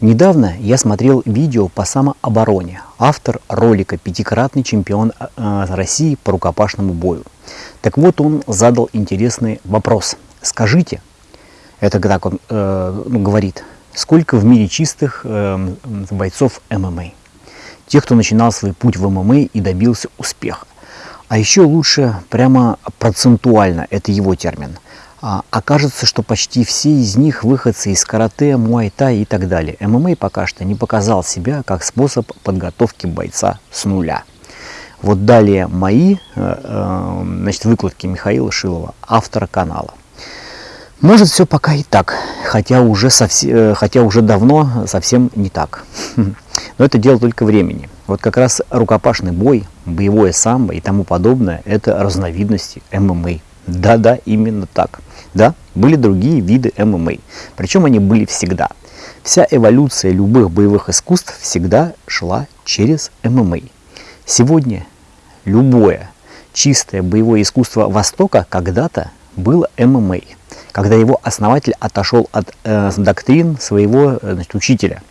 Недавно я смотрел видео по самообороне. Автор ролика – пятикратный чемпион э, России по рукопашному бою. Так вот, он задал интересный вопрос. Скажите, это так он э, ну, говорит, сколько в мире чистых э, бойцов ММА? Тех, кто начинал свой путь в ММА и добился успеха. А еще лучше прямо процентуально, это его термин – окажется, что почти все из них выходцы из карате, муайта и так далее. ММА пока что не показал себя как способ подготовки бойца с нуля. Вот далее мои э, э, значит, выкладки Михаила Шилова, автора канала. Может все пока и так, хотя уже, совсем, э, хотя уже давно совсем не так. Но это дело только времени. Вот как раз рукопашный бой, боевое самбо и тому подобное – это разновидности ММА. Да-да, именно так. Да, были другие виды ММА, причем они были всегда. Вся эволюция любых боевых искусств всегда шла через ММА. Сегодня любое чистое боевое искусство Востока когда-то было ММА, когда его основатель отошел от э, доктрин своего э, значит, учителя,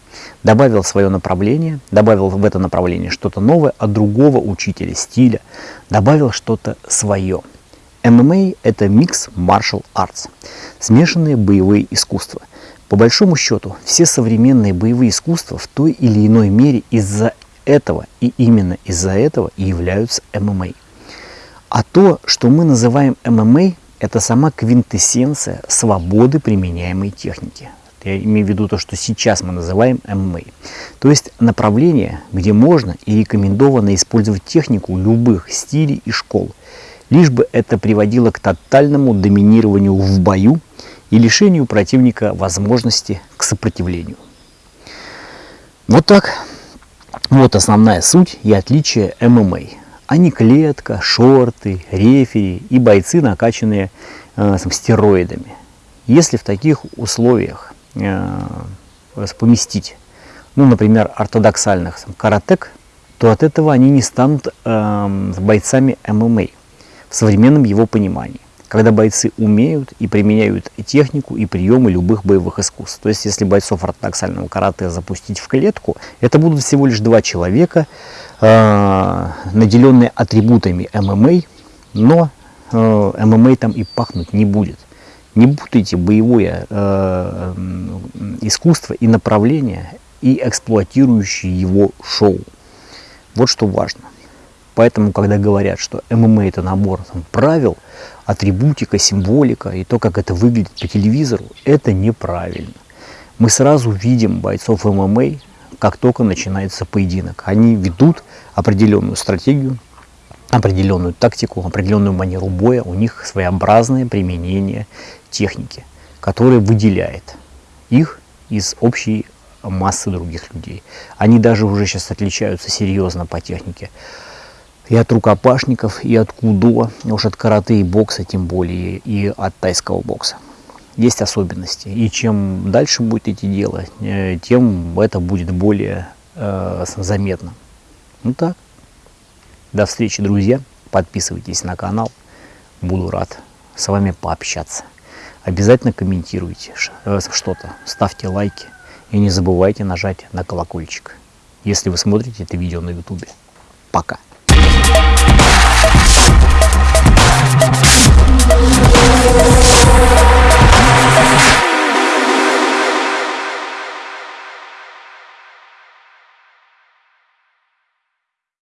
добавил свое направление, добавил в это направление что-то новое от другого учителя, стиля, добавил что-то свое – ММА – это микс martial arts, смешанные боевые искусства. По большому счету, все современные боевые искусства в той или иной мере из-за этого и именно из-за этого и являются ММА. А то, что мы называем ММА, это сама квинтэссенция свободы применяемой техники. Я имею в виду то, что сейчас мы называем ММА. То есть направление, где можно и рекомендовано использовать технику любых стилей и школ – лишь бы это приводило к тотальному доминированию в бою и лишению противника возможности к сопротивлению. Вот так. Вот основная суть и отличие ММА. А не клетка, шорты, рефери и бойцы, накачанные э, стероидами. Если в таких условиях э, поместить, ну, например, ортодоксальных каратек, то от этого они не станут э, бойцами ММА в современном его понимании, когда бойцы умеют и применяют технику, и приемы любых боевых искусств. То есть, если бойцов ортодоксального карате запустить в клетку, это будут всего лишь два человека, э, наделенные атрибутами ММА, но э, ММА там и пахнуть не будет. Не путайте боевое э, искусство и направление, и эксплуатирующие его шоу. Вот что важно. Поэтому, когда говорят, что ММА это набор там, правил, атрибутика, символика и то, как это выглядит по телевизору, это неправильно. Мы сразу видим бойцов ММА, как только начинается поединок. Они ведут определенную стратегию, определенную тактику, определенную манеру боя. У них своеобразное применение техники, которое выделяет их из общей массы других людей. Они даже уже сейчас отличаются серьезно по технике и от рукопашников, и от кудо, уж от карате и бокса, тем более, и от тайского бокса. Есть особенности. И чем дальше будет идти дело, э, тем это будет более э, заметно. Ну так. До встречи, друзья. Подписывайтесь на канал. Буду рад с вами пообщаться. Обязательно комментируйте э, что-то, ставьте лайки и не забывайте нажать на колокольчик, если вы смотрите это видео на ютубе. Пока!